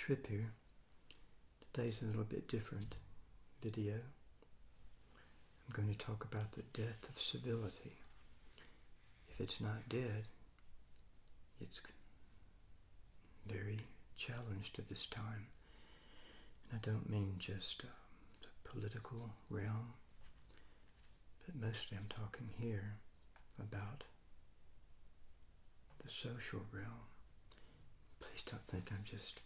trip here. Today's a little bit different video. I'm going to talk about the death of civility. If it's not dead, it's very challenged at this time. And I don't mean just uh, the political realm, but mostly I'm talking here about the social realm. Please don't think I'm just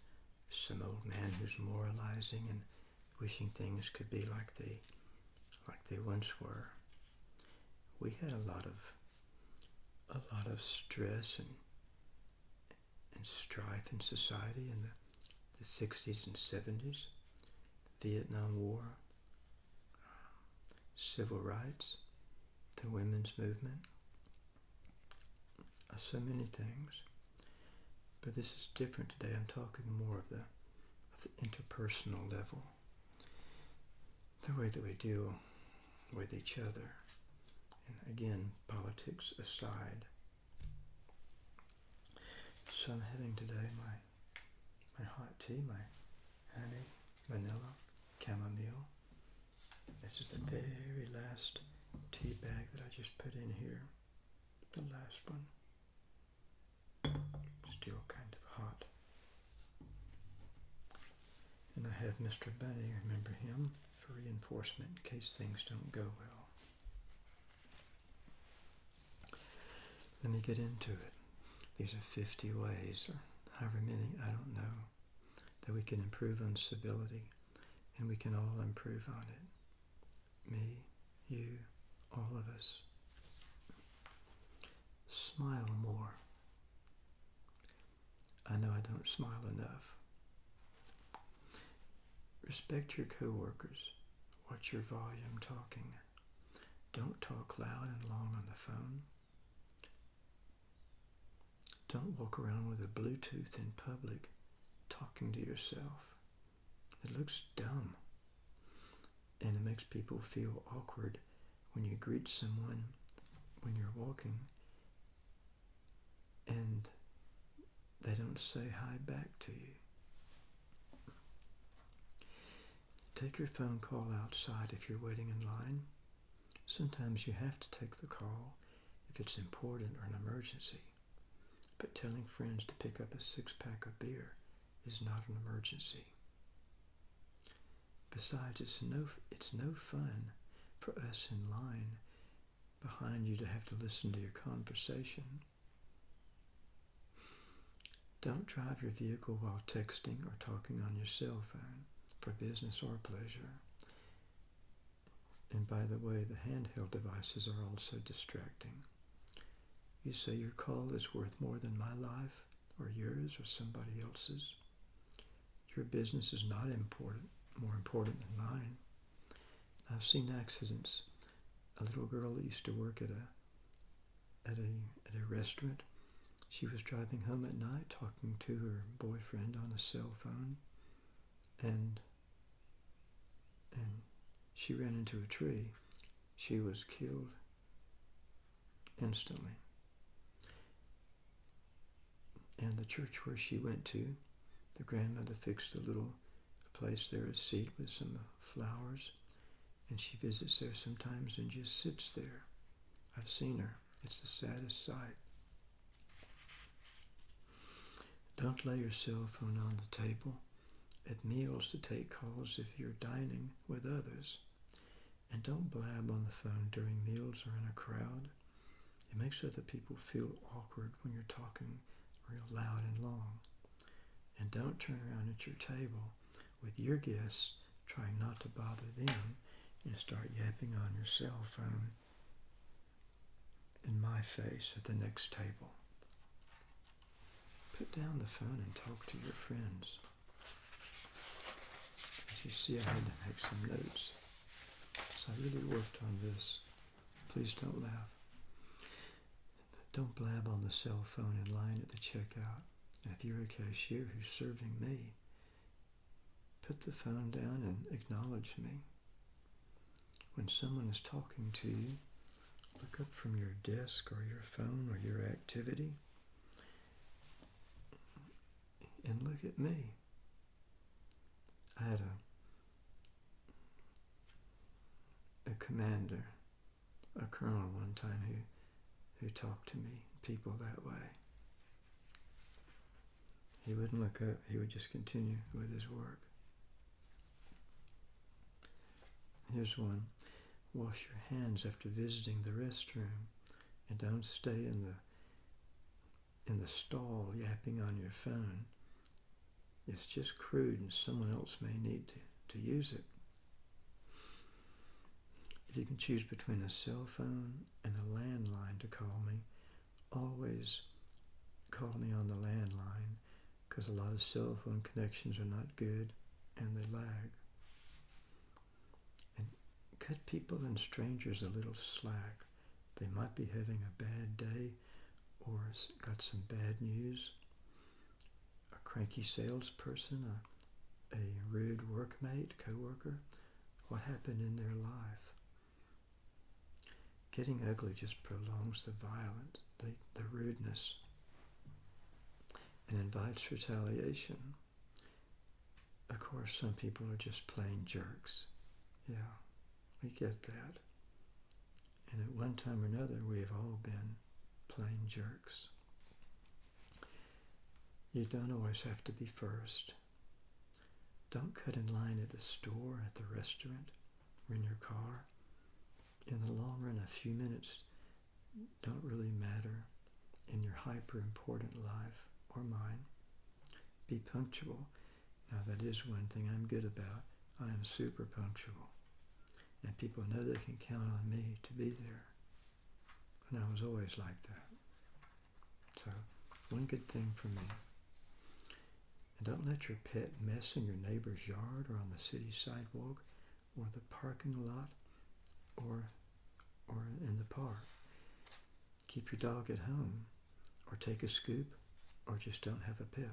some old man who's moralizing and wishing things could be like they like they once were. We had a lot of a lot of stress and and strife in society in the, the 60s and 70s, the Vietnam War, civil rights, the women's movement, uh, so many things. But this is different today. I'm talking more of the, the interpersonal level, the way that we deal with each other. And again, politics aside. So I'm having today my my hot tea, my honey, vanilla, chamomile. This is the very last tea bag that I just put in here. The last one still kind of hot. And I have Mr. Bunny, remember him, for reinforcement in case things don't go well. Let me get into it. These are 50 ways, or however many, I don't know, that we can improve on civility, and we can all improve on it. Me, you, all of us. Smile more. I know I don't smile enough. Respect your coworkers. Watch your volume talking. Don't talk loud and long on the phone. Don't walk around with a Bluetooth in public talking to yourself. It looks dumb. And it makes people feel awkward when you greet someone when you're walking and they don't say hi back to you. Take your phone call outside if you're waiting in line. Sometimes you have to take the call if it's important or an emergency. But telling friends to pick up a six pack of beer is not an emergency. Besides, it's no, it's no fun for us in line behind you to have to listen to your conversation. Don't drive your vehicle while texting or talking on your cell phone for business or pleasure. And by the way, the handheld devices are also distracting. You say your call is worth more than my life, or yours, or somebody else's. Your business is not important, more important than mine. I've seen accidents. A little girl that used to work at a at a at a restaurant she was driving home at night talking to her boyfriend on a cell phone and and she ran into a tree. She was killed instantly. And the church where she went to, the grandmother fixed a little place there, a seat with some flowers, and she visits there sometimes and just sits there. I've seen her. It's the saddest sight. Don't lay your cell phone on the table at meals to take calls if you're dining with others. And don't blab on the phone during meals or in a crowd. It makes other people feel awkward when you're talking real loud and long. And don't turn around at your table with your guests trying not to bother them and start yapping on your cell phone in my face at the next table. Put down the phone and talk to your friends. You see, I had to make some notes. So I really worked on this. Please don't laugh. Don't blab on the cell phone in line at the checkout. If you're a cashier who's serving me, put the phone down and acknowledge me. When someone is talking to you, look up from your desk or your phone or your activity and look at me. I had a a commander, a colonel one time who who talked to me, people that way. He wouldn't look up, he would just continue with his work. Here's one. Wash your hands after visiting the restroom and don't stay in the in the stall yapping on your phone. It's just crude and someone else may need to, to use it. If you can choose between a cell phone and a landline to call me, always call me on the landline because a lot of cell phone connections are not good and they lag. And cut people and strangers a little slack. They might be having a bad day or got some bad news. A cranky salesperson, a, a rude workmate, coworker. What happened in their life? Getting ugly just prolongs the violence, the, the rudeness, and invites retaliation. Of course, some people are just plain jerks. Yeah, we get that. And at one time or another, we've all been plain jerks. You don't always have to be first. Don't cut in line at the store, at the restaurant, or in your car. In the long run, a few minutes don't really matter in your hyper important life or mine. Be punctual. Now, that is one thing I'm good about. I am super punctual. And people know they can count on me to be there. And I was always like that. So, one good thing for me. And don't let your pet mess in your neighbor's yard or on the city sidewalk or the parking lot or or in the park. Keep your dog at home or take a scoop or just don't have a pet.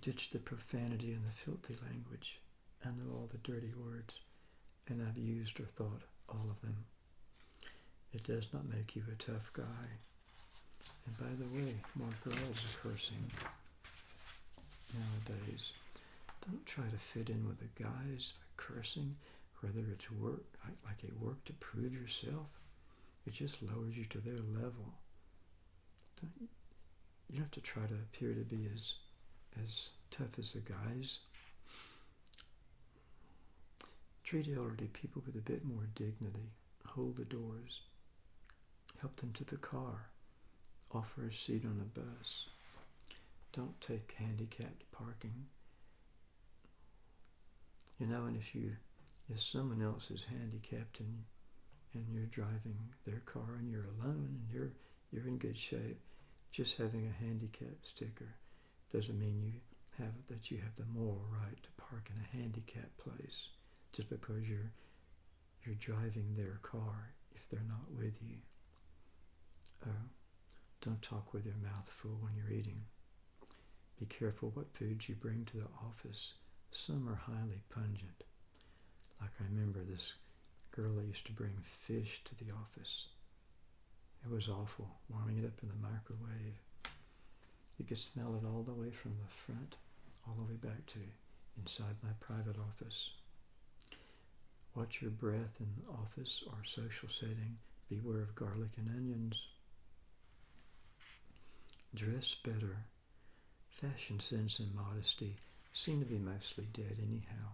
Ditch the profanity and the filthy language. I know all the dirty words, and I've used or thought all of them. It does not make you a tough guy. And by the way, more girls are cursing nowadays. Don't try to fit in with the guys by cursing, whether it's work, like a work to prove yourself. It just lowers you to their level. Don't, you don't have to try to appear to be as as tough as the guys. Treat elderly people with a bit more dignity. Hold the doors. Help them to the car. Offer a seat on a bus. Don't take handicapped parking. You know, and if you, if someone else is handicapped and and you're driving their car and you're alone and you're you're in good shape, just having a handicap sticker doesn't mean you have that you have the moral right to park in a handicap place just because you're you're driving their car if they're not with you. Uh, don't talk with your mouth full when you're eating. Be careful what foods you bring to the office. Some are highly pungent. Like I remember this girl that used to bring fish to the office. It was awful, warming it up in the microwave. You could smell it all the way from the front, all the way back to inside my private office. Watch your breath in the office or social setting. Beware of garlic and onions. Dress better. Fashion sense and modesty seem to be mostly dead anyhow.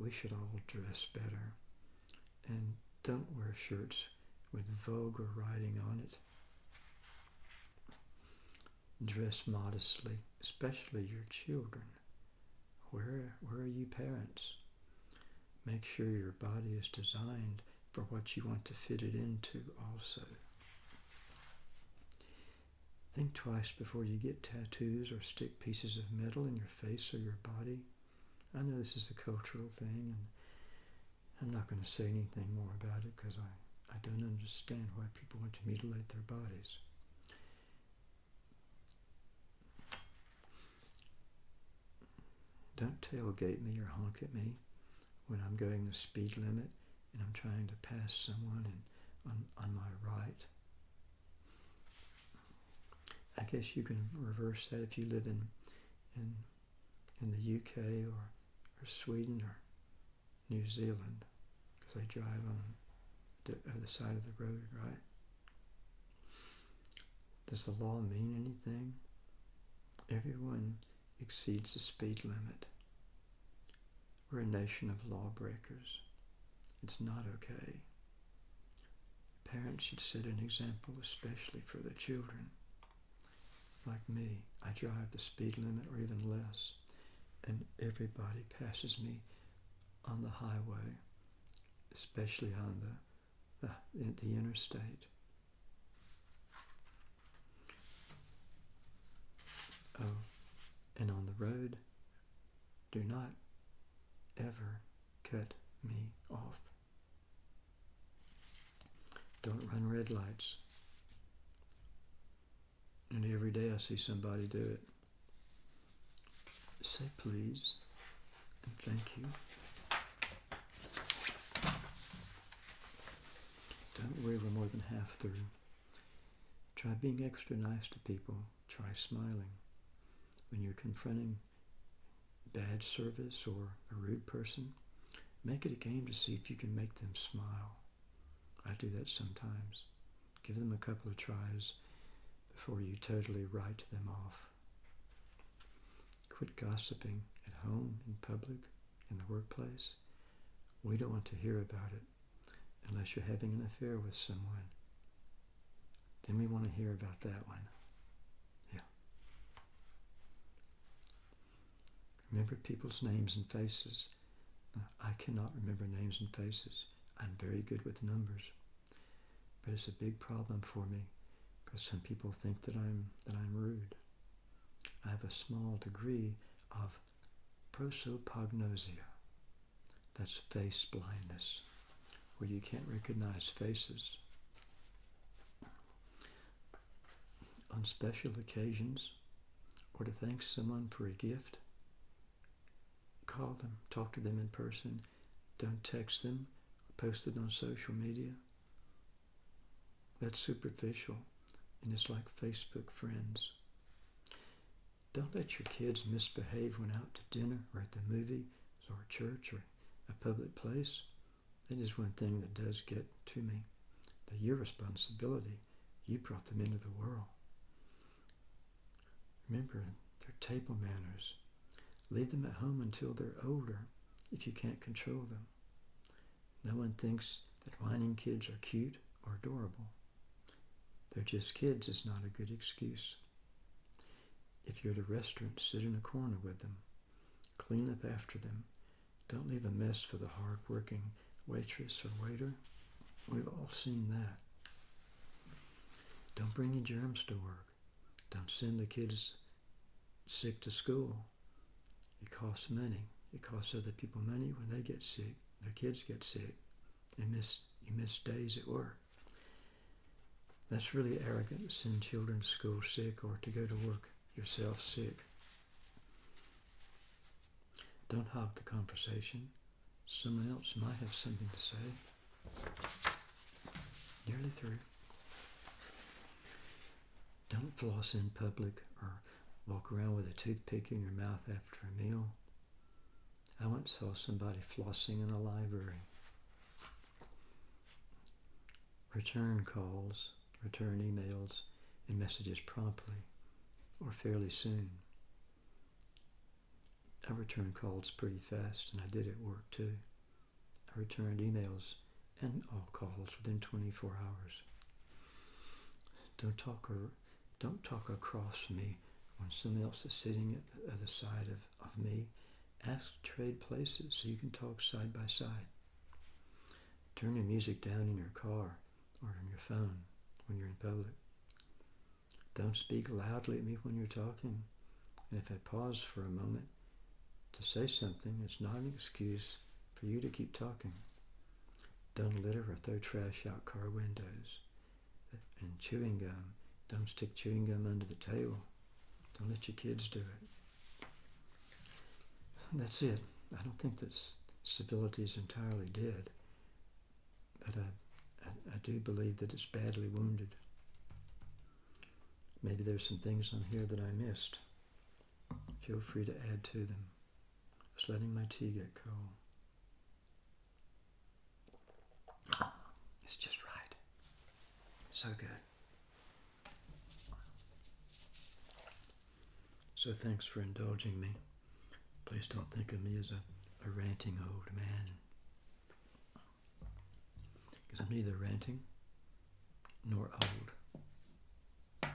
We should all dress better. And don't wear shirts with vulgar writing on it. Dress modestly, especially your children. Where, where are you parents? Make sure your body is designed for what you want to fit it into also. Think twice before you get tattoos or stick pieces of metal in your face or your body. I know this is a cultural thing, and I'm not going to say anything more about it because I, I don't understand why people want to mutilate their bodies. Don't tailgate me or honk at me when I'm going the speed limit and I'm trying to pass someone and on, on my right. I guess you can reverse that if you live in, in, in the UK or, or Sweden or New Zealand because they drive on the uh, other side of the road, right? Does the law mean anything? Everyone exceeds the speed limit. We're a nation of lawbreakers. It's not okay. Parents should set an example, especially for their children. Like me, I drive the speed limit or even less, and everybody passes me on the highway, especially on the, the, the interstate. Oh, and on the road, do not ever cut me off. Don't run red lights. Day I see somebody do it. Say please and thank you. Don't worry, we're more than half through. Try being extra nice to people. Try smiling. When you're confronting bad service or a rude person, make it a game to see if you can make them smile. I do that sometimes. Give them a couple of tries before you totally write them off. Quit gossiping at home, in public, in the workplace. We don't want to hear about it unless you're having an affair with someone. Then we want to hear about that one. Yeah. Remember people's names and faces. I cannot remember names and faces. I'm very good with numbers. But it's a big problem for me because some people think that I'm that I'm rude. I have a small degree of prosopagnosia. That's face blindness, where you can't recognize faces. On special occasions, or to thank someone for a gift, call them, talk to them in person. Don't text them, post it on social media. That's superficial, and it's like Facebook friends. Don't let your kids misbehave when out to dinner or at the movie or church or a public place. That is one thing that does get to me. They're your responsibility. You brought them into the world. Remember their table manners. Leave them at home until they're older if you can't control them. No one thinks that whining kids are cute or adorable. They're just kids is not a good excuse. If you're at a restaurant, sit in a corner with them. Clean up after them. Don't leave a mess for the hard-working waitress or waiter. We've all seen that. Don't bring any germs to work. Don't send the kids sick to school. It costs money. It costs other people money when they get sick. Their kids get sick. And miss you miss days at work. That's really arrogant to send children to school sick or to go to work yourself sick. Don't hog the conversation. Someone else might have something to say. Nearly through. Don't floss in public or walk around with a toothpick in your mouth after a meal. I once saw somebody flossing in a library. Return calls return emails and messages promptly or fairly soon. I returned calls pretty fast, and I did at work too. I returned emails and all calls within 24 hours. Don't talk or don't talk across me when someone else is sitting at the other side of, of me. Ask to trade places so you can talk side by side. Turn your music down in your car or on your phone when you're in public. Don't speak loudly at me when you're talking. And if I pause for a moment to say something, it's not an excuse for you to keep talking. Don't litter or throw trash out car windows. And chewing gum, don't stick chewing gum under the table. Don't let your kids do it. That's it. I don't think that civility is entirely dead, but I I, do believe that it's badly wounded. Maybe there's some things on here that I missed. Feel free to add to them. Just letting my tea get cold. It's just right. So good. So thanks for indulging me. Please don't think of me as a, a ranting old man. Because I'm neither ranting nor old.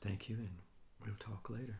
Thank you, and we'll talk later.